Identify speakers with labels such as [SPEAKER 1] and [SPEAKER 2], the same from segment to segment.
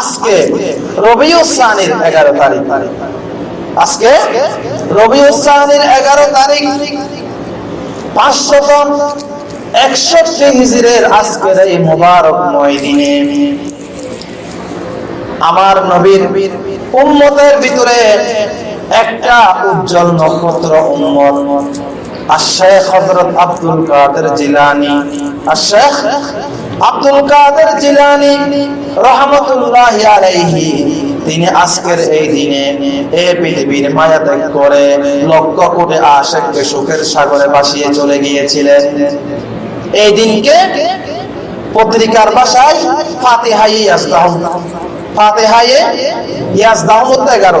[SPEAKER 1] আজকে রবিউসানির এগারো তারিখ। আজকে রবিউসানির এগারো তারিখ। পাঁচশত একষট্টি হিজরের আজকের এই দিনে আমার নবীর ভিতরে একটা উজ্জ্বল নক্ষত্র উম্মত হযরত আব্দুল কাদের জিলানী। আব্দুল কাদের জিলানী রহমতুল্লাহি আলাইহি, তিনি আজকের এই দিনে এই পৃথিবীর মায়া ত্যাগ করে লক্ষ কোটি আশেককে সুখের সাগরে ভাসিয়ে চলে গিয়েছিলেন। এই দিনকে পত্রিকার ভাষায় ফাতিহাই ইয়াজদাহ। ফাতিহাই ইয়াজদাহ মধ্যে এগারো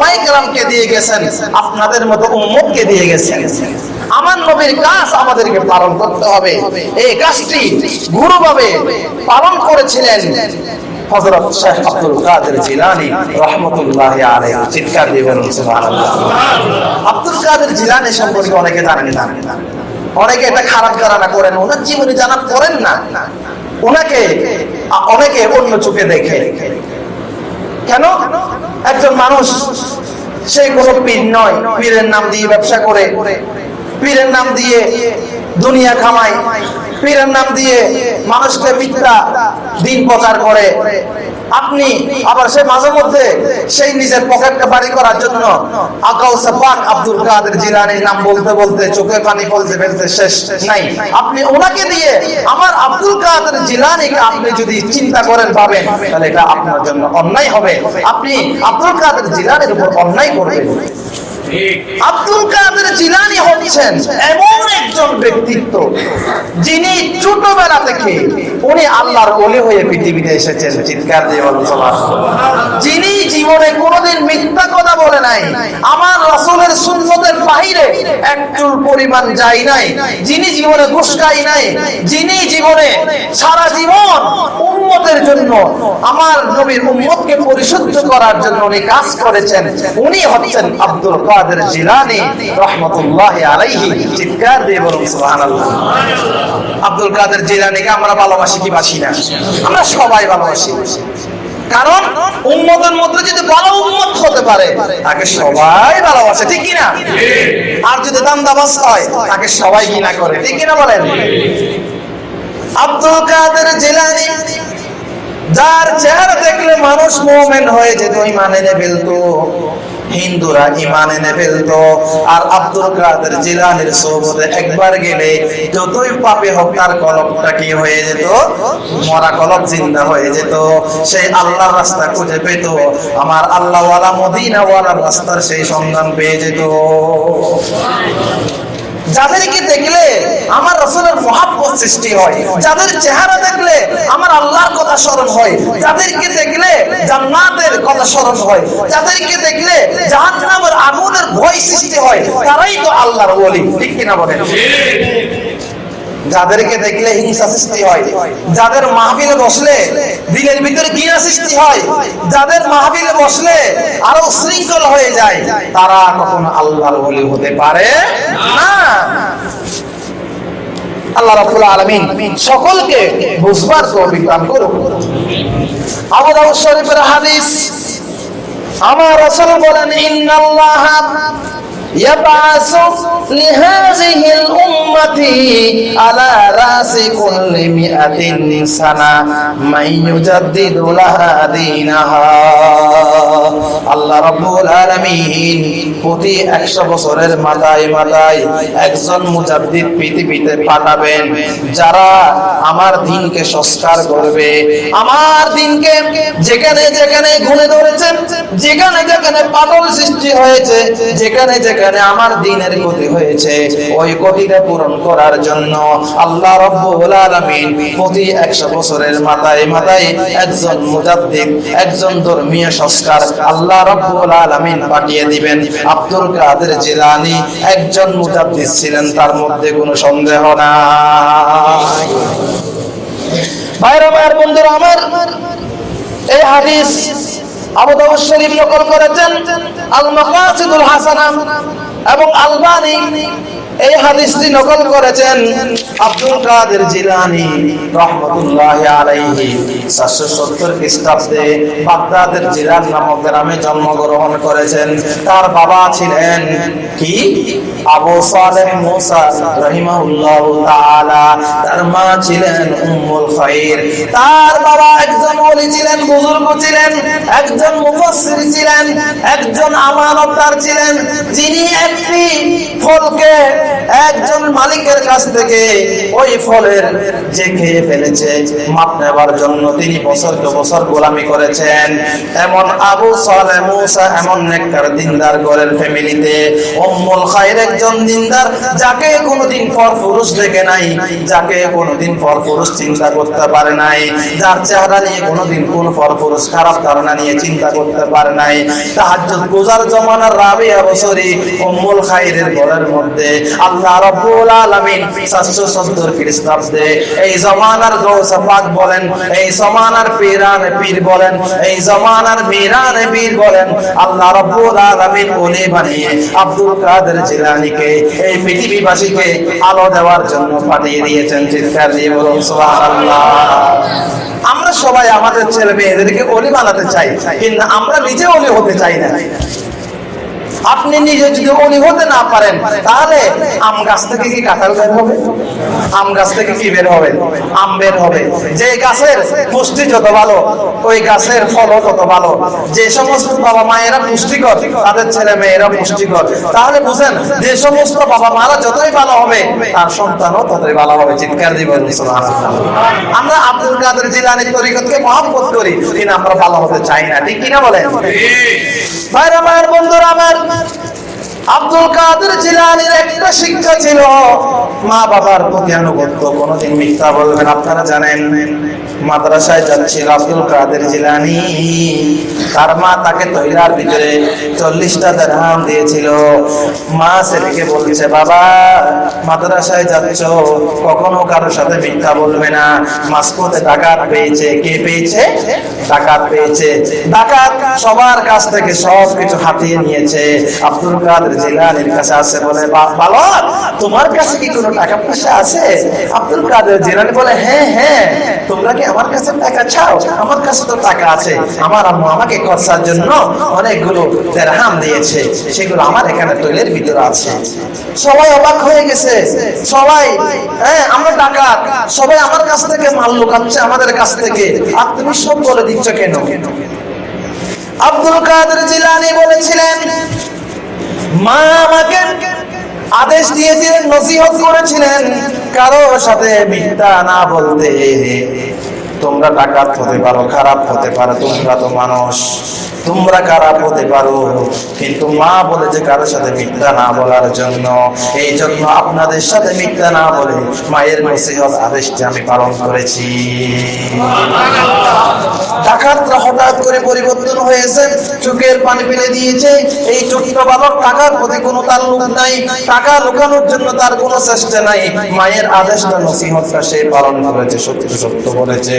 [SPEAKER 1] ওলামাই কেরামকে দিয়ে গেছেন, আপনাদের মতো উম্মতকে দিয়ে গেছেন। আমার নবীর কাজ আমাদেরকে পালন করতে হবে। এই কাজটি গুরুভাবে পালন করেছিলেন আব্দুল সম্পর্কে অনেকে অনেকে এটা খারাপ করেন, ওনার জানা করেন না, ওনাকে অনেকে অন্য চোখে দেখে। কেন? একজন মানুষ, সে কোনো পীর নয়, পীরের নাম দিয়ে ব্যবসা করে, পীরের নাম দিয়ে দুনিয়া খামায়, পীরের নাম দিয়ে মানুষকে মিথ্যা দিন প্রচার করে। আপনি আবার সে মাঝে মধ্যে সেই নিজের পকেটটা বাড়ি করার জন্য পাক আব্দুল কাদের জিলানির নাম বলতে বলতে চোখে পানি ফলতে ফেলতে শেষ নাই। আপনি ওনাকে দিয়ে আমার আব্দুল কাদের জিলানিকে আপনি যদি চিন্তা করেন পাবেন তাহলে এটা আপনার জন্য অন্যায় হবে। আপনি আব্দুল কাদের জিলানির উপর অন্যায় করবেন। আব্দুল কাদের জিলানি হচ্ছেন এমন একজন ব্যক্তিত্ব যিনি ছোটবেলা থেকে উনি আল্লাহর হয়ে পৃথিবীতে এসেছেন, চিৎকার দিয়ে যিনি জীবনে কোনোদিন মিথ্যা কথা বলে নাই, আমার রাসূলের সুন্নতের বাহিরে এক চুল পরিমাণ যায় নাই, যিনি জীবনে ঘুষকাই নাই, যিনি জীবনে সারা জীবন উম্মতের জন্য, আমার নবীর উম্মতকে পরিশুদ্ধ করার জন্য উনি কাজ করেছেন, উনি হচ্ছেন আব্দুল কাদের। জিলানী রহমতুল্লাহ আলাইহি চিৎকার দিয়ে বলুন, সুবহানাল্লাহ। আব্দুল কাদের জিলানীকে আমরা ভালোবাসি কি বাসি না? আমরা সবাই ভালোবাসি। কারণ উম্মতের মধ্যে যদি ভালো উম্মত হতে পারে, তাকে সবাই ভালোবাসে, ঠিক কিনা? আর যদি দান্দাবাজ হয়, তাকে সবাই ঘৃণা করে, ঠিক কিনা বলেন? আব্দুল কাদের জিলানী যার চেহারা দেখলে মানুষ মোমেন হয়ে যেত, ইমান ফেলতো। হিন্দুরা ইমান এনে ফেলতো। আর আব্দুল কাদের জিলানির সৌবদে একবার গেলে যতই পাপে হোক তার কলপটা কি হয়ে যেত? মরা কলপ জিন্দা হয়ে যেত। সেই আল্লাহ রাস্তা খুঁজে পেত। আমার আল্লাহওয়ালা মদিনাওয়ালার রাস্তার সেই সন্ধান পেয়ে যেত। যাদেরকে দেখলে আমার রসুলের মহাব্বত সৃষ্টি হয়, যাদের চেহারা দেখলে আমার আল্লাহর কথা স্মরণ হয় যাদেরকে দেখলে জান্নাতের কথা স্মরণ হয় যাদেরকে দেখলে জাহান্নামের আগুনের ভয় সৃষ্টি হয়, তারাই তো আল্লাহর বলি ঠিক কিনা বলেন? যাদেরকে দেখলে হিংসা সৃষ্টি হয়, যাদের মাহফিলে বসলে দিলের ভিতরে ঘৃণা সৃষ্টি হয়, যাদের মাহফিলে বসলে আরও শৃঙ্খল হয়ে যায়, তারা কখনো আল্লাহর ওলি হতে পারে না। আল্লাহ রাব্বুল আলামিন সকলকে বুঝবার يبعث لهذه الأمة على رأس كل مئة سنة من يجدد لها دينها আল্লাহ রাব্বুল আলামিন প্রতি 100 বছরের মাথায় মাথায় একজন মুজাদ্দিদ পৃথিবীতে পাঠাবেন যারা আমার দিনকে সংস্কার করবে আমার দিনকে যেখানে যেখানে ঘুরে ধরেছেন যেখানে যেখানে পাগল সৃষ্টি হয়েছে যেখানে যেখানে যেখানে আমার দিনের ক্ষতি হয়েছে, ওই ক্ষতিটা পূরণ করার জন্য আল্লাহ রব্বুল আলামিন প্রতি 100 বছরের মাথায় মাথায় একজন মুজাদ্দিদ, একজন ধর্মীয় সংস্কার আল্লাহ রব্বুল আলামিন পাঠিয়ে দিবেন। আব্দুল কাদের জিলানী একজন মুজাদ্দিদ ছিলেন, তার মধ্যে কোনো সন্দেহ নাই। ভাইরা, ভাইয়ের বন্ধুরা, আমার এই হাদিস আবু দাউদ শরীফ নকল করেছেন আল মাকাসিদুল হাসানা এবং আলবানী এই হাদিসটি নকল করেছেন আব্দুল কাদের জিলানী রহমতুল্লাহ আলাইহি। 770 খ্রিস্টাব্দে বাগদাদের জিলান নামক গ্রামে জন্মগ্রহণ করেছেন। তার বাবা ছিলেন কি? আবু সালেহ মুসা রাহিমাহুল্লাহ তাআলা। তার মা ছিলেন উম্মুল খাইর। তার বাবা একজন ওলি ছিলেন, বুজুর্গ ছিলেন, একজন মুফাসসির ছিলেন, একজন আমানতদার ছিলেন। যিনি একটি ফলকে একজন মালিকের কাছ থেকে ওই ফলের যে খেয়ে ফেলেছে, মাপ নেবার জন্য তিনি বছরকে বছর গোলামি করেছেন। এমন আবু সালে এমন নেককার দিনদার ঘরের ফ্যামিলিতে উম্মুল খাইর একজন দিনদার, যাকে কোনোদিন পর পুরুষ দেখে নাই, যাকে কোনোদিন পর পুরুষ চিন্তা করতে পারে নাই, যার চেহারা নিয়ে কোনোদিন কোন পর পুরুষ খারাপ ধারণা নিয়ে চিন্তা করতে পারে নাই। তাহাজ্জুদ গুজার জমানার রাবিয়া বছরী উম্মুল খাইরের ঘরের মধ্যে আল্লাহ রাব্বুল আলামিন 770 খ্রিস্টাব্দে এই জমানার গৌস পাক বলেন, এই পীরান পীর বলেন, এই পীর বলেন, আল্লাহ রাব্বুল আলামিন বানিয়ে আব্দুল কাদের জিলানীকে, এই পৃথিবীবাসীকে আলো দেওয়ার জন্য পাঠিয়ে দিয়েছেন। চিৎকার দিয়ে বলুন, সুবহানাল্লাহ। আমরা সবাই আমাদের ছেলে মেয়েদেরকে অলি বানাতে চাই, কিন্তু আমরা নিজে অলি হতে চাই না। আপনি নিজে যদি অলি হতে না পারেন, তাহলে আম গাছ থেকে কি কাঁঠাল বের হবে? আম গাছ থেকে কি বের হবে? আম বের হবে। যে গাছের পুষ্টি যত ভালো, ওই গাছের ফলও তত ভালো। যে সমস্ত বাবা মায়েরা পুষ্টিকর, তাদের ছেলে মেয়েরা পুষ্টিকর। তাহলে বুঝেন, যে সমস্ত বাবা মারা যতই ভালো হবে, তার সন্তানও ততই ভালো হবে। চিৎকার দিবেন। আমরা আব্দুল কাদের জিলানির তরিকতকে মহব্বত করি। কিন্তু আমরা ভালো হতে চাই না। ঠিক কিনা বলেন? আব্দুল কাদের জিলানির একটা শিক্ষা ছিল মা বাবার কোনোদিন মিথ্যা বলবেন আপনারা জানেন। মাদ্রাসায় যাচ্ছিল আব্দুল কাদের জিলানি। তার মা তাকে তৈলার ভিতরে চল্লিশটা দেড়হাম দিয়েছিল। মা ছেলেকে বলছে, বাবা, মাদ্রাসায় যাচ্ছ, কখনো কারোর সাথে মিথ্যা বলবে না। মাসপথে ডাকাত পেয়েছে। কে পেয়েছে? ডাকাত পেয়েছে। ডাকাত সবার কাছ থেকে সব কিছু হাতিয়ে নিয়েছে। আব্দুল কাদের জিলানির কাছে আছে বলে, "বা- বালক তোমার কাছে কি কোনো টাকা পয়সা আছে? আব্দুল কাদের জিলানি বলে হ্যাঁ হ্যাঁ তোমরা কি আমার কাছে টাকা চাও, আমার কাছে তো টাকা আছে। আমার আম্মু আমাকে খরচার জন্য অনেকগুলো দেড়হাম দিয়েছে। সেগুলো আমার এখানে তৈলের ভিতরে আছে। সবাই অবাক হয়ে গেছে। সবাই হ্যাঁ আমরা ডাকাত। সবাই আমার কাছ থেকে মাল লুকাচ্ছে আমাদের কাছ থেকে। আর তুমি সব বলে দিচ্ছ কেন? আব্দুল কাদের জিলানি বলেছিলেন, মা আমাকে আদেশ দিয়েছিলেন, নসিহত করেছিলেন কারও সাথে মিথ্যা না বলতে। তোমরা ডাকাত হতে পারো খারাপ হতে পারো তোমরা তো মানুষ। তোমরা খারাপ হতে পারো? কিন্তু মা বলেছে কারোর সাথে মিথ্যা না বলার জন্য। এই জন্য আপনাদের সাথে মিথ্যা না বলে মায়ের নসিহত আদেশটি আমি পালন করেছি। করে টাকার টাকা লুকানোর জন্য তার কোনো চেষ্টা নাই। মায়ের আদেশটা সে পালন করেছে, সত্য সত্য বলেছে।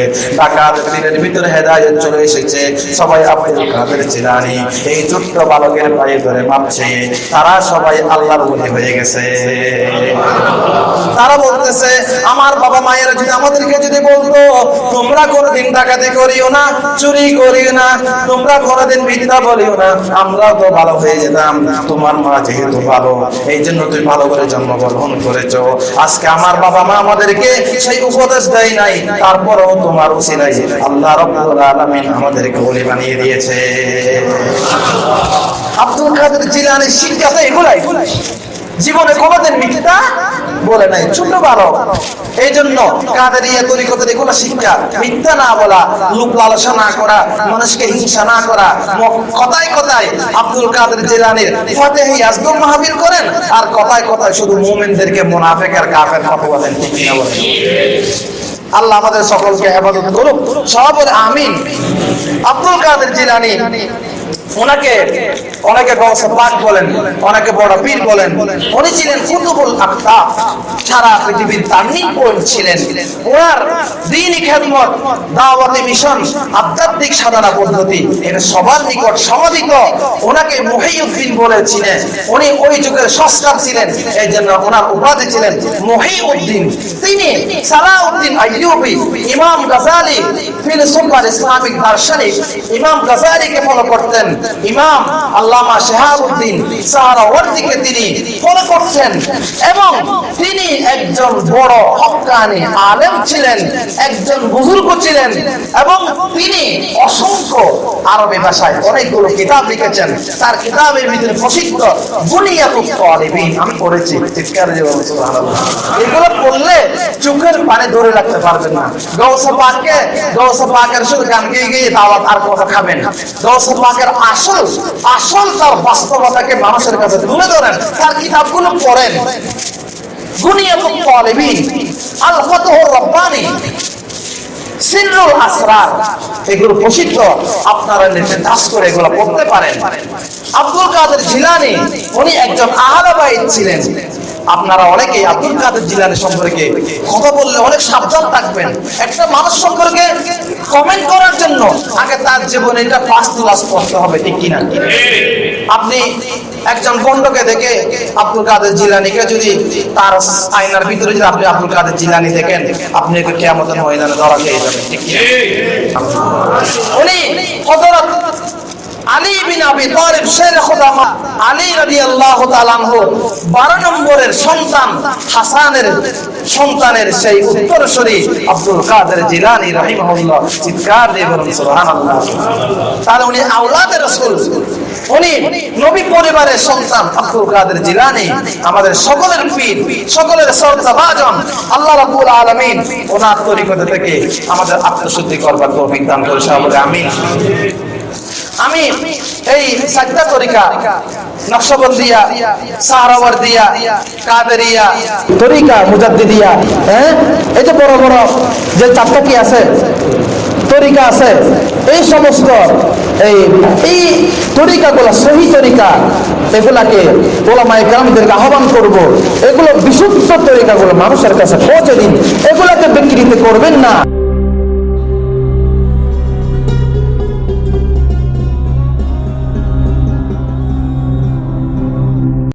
[SPEAKER 1] দিনের ভিতরে হেদায়ত চলে এসেছে। সবাই কাদের জিলানি এই ছোট্ট বালকের পায়ে ধরে মাপছে তারা সবাই আল্লাহর বলি হয়ে গেছে। তারা বলতেছে, আমার বাবা মায়েরা যদি আমাদেরকে যদি বলতো, তোমরা কোনোদিন ডাকাতি করিও না, চুরি করিও না, তোমরা কোনোদিন মিথ্যা বলিও না আমরা তো ভালো হয়ে যেতাম। তোমার মা যেহেতু ভালো, এই জন্য তুই ভালো করে জন্মগ্রহণ করেছ। আজকে আমার বাবা মা আমাদেরকে সেই উপদেশ দেয় নাই, তারপরেও তোমার উসিলাই আল্লাহ রব্বুল আলামিন আমাদেরকে বলি বানিয়ে দিয়েছে। আব্দুল কাদের শিক্ষা তো এগুলাই। জীবনে কোনোদিন মিথ্যা বলে নাই। এই জন্য কাদের ইয়ে দেখো শিক্ষা। মিথ্যা না বলা, লোক লালসা না করা, মানুষকে হিংসা না করা। কথায় কথায় আব্দুল কাদের জিলানির ফতেহি আজদুল মাহবির করেন, আর কথায় কথায় শুধু মুমিনদেরকে মুনাফিক আর কাফের কথা ঠিক কিনা বলেন? আল্লাহ আমাদের সকলকে হেফাজত করুক। সব আমিন। আব্দুল কাদের জিলানি। ওনাকে অনেকে পাক বলেন অনেকে বড় পীর বলেন। উনি ছিলেন কুতুবুল আখতাব সারা পৃথিবীর টার্নিং পয়েন্ট ছিলেন। ওনার খেদমত, দাওয়াতি মিশন, আধ্যাত্মিক সাধনা পদ্ধতি এটা সবার নিকট ওনাকে মহিউদ্দিন বলেছিলেন। উনি ওই যুগের ছিলেন, এই জন্য ওনার উপাধি ছিলেন মহিউদ্দিন। তিনি সালাউদ্দিন আইয়ুবি, ইমাম গাজালি ফিলসুফার ইসলামিক দার্শনিক। ইমাম গাজালিকে ফলো করতেন। ইমাম আল্লামা শেহাবুদ্দিন সাহারাওয়ার্দিকে তিনি ফলো করতেন এবং তিনি একজন বড় হক্কানি আলেম ছিলেন, একজন বুজুর্গ ছিলেন এবং তিনি অসংখ্য আরবি ভাষায় অনেকগুলো কিতাব লিখেছেন। তার কিতাবের ভিতরে প্রসিদ্ধ বুনিয়াতুত আমি পড়েছি এগুলো পড়লে চোখের পানি ধরে রাখতে পারবেন না। গৌসা পাককে গৌসা পাকের শুধু গান গেয়ে গিয়ে দাওয়াত আর কথা খাবেন গৌসা পাকের আসল আসল তার বাস্তবতাকে মানুষের কাছে তুলে ধরেন, তার কিতাবগুলো পড়েন। রব্বানি আসরার, এগুলো প্রসিদ্ধ, আপনারা নিচে দাস করে এগুলো পড়তে পারেন। আব্দুল কাদের জিলানি, উনি একজন আহলাবাইত ছিলেন। আপনারা অনেকেই আব্দুল কাদের জিলানি সম্পর্কে কথা বললে অনেক সাবধান থাকবেন। একটা মানুষ সম্পর্কে কমেন্ট করার জন্য আগে তার জীবনে এটা ফার্স্ট ক্লাস পড়তে হবে, ঠিক কিনা? আপনি একজন গন্ডকে দেখে আব্দুল কাদের জিলানিকে যদি তার আয়নার ভিতরে যদি আপনি আব্দুল কাদের জিলানি দেখেন, আপনি একে কেয়ামতের ময়দানে ধরা খেয়ে যাবেন, ঠিক উনি আলী বিন আবি তালিব, শের খুদামা আলী রাদিয়াল্লাহু তাআলা আনহু 12 নম্বরের সন্তান, হাসানের সন্তানের সেই উত্তরসূরি আব্দুল কাদের জিলানী রাহিমাহুল্লাহ, চিৎকার দিয়ে বলুন, সুবহানাল্লাহ। তাহলে উনি আওলাদে রাসূল। উনি নবী পরিবারের সন্তান আব্দুল কাদের আমাদের সকলের পীর, সকলের সরদাবাজন আল্লাহ রাব্বুল আলামিন ওনার তরিকত থেকে আমাদের আত্মশুদ্ধি করবার তৌফিক দান করে সবাই আমিন। আমি এই সাজদা তরিকা নকশবন্দিয়া সাহারাওয়ার্দিয়া কাদেরিয়া তরিকা মুজাদ্দিদিয়া হ্যাঁ? এই যে বড় বড় যে চারটা কি আছে? তরিকা আছে। এই সমস্ত এই এই তরিকাগুলো, সহি তরিকা, এগুলাকে ওলামায়ে কেরামদেরকে আহ্বান করব। এগুলো বিশুদ্ধ তরিকাগুলো মানুষের কাছে পৌঁছে দিন। এগুলাকে বিকৃতি করবেন না।